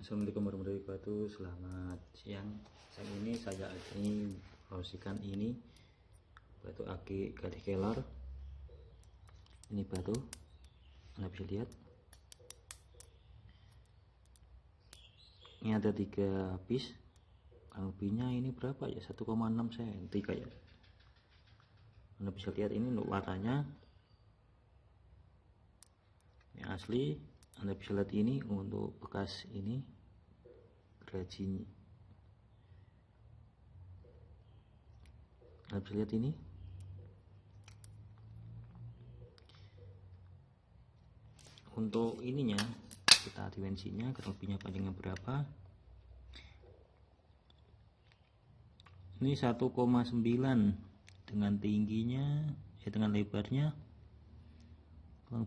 Assalamualaikum warahmatullahi wabarakatuh. Selamat siang. Saat ini saya ini promosikan ini Batu aki gadih kelor Ini batu. Anda bisa lihat. Ini ada tiga piece Kurang ini berapa ya? 1,6 cm kayak Anda bisa lihat ini untuk warnanya. Ini asli bisa lihat ini untuk bekas ini gerajin Anda bisa lihat ini. Untuk ininya kita dimensinya kurang panjangnya berapa? Ini 1,9 dengan tingginya ya dengan lebarnya kurang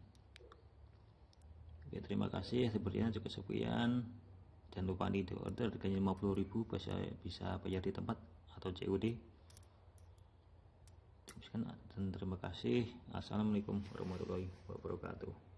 terima kasih sepertinya cukup sekian. Jangan lupa di order harganya 50.000 bisa bisa bayar di tempat atau COD dan terima kasih. Assalamualaikum warahmatullahi wabarakatuh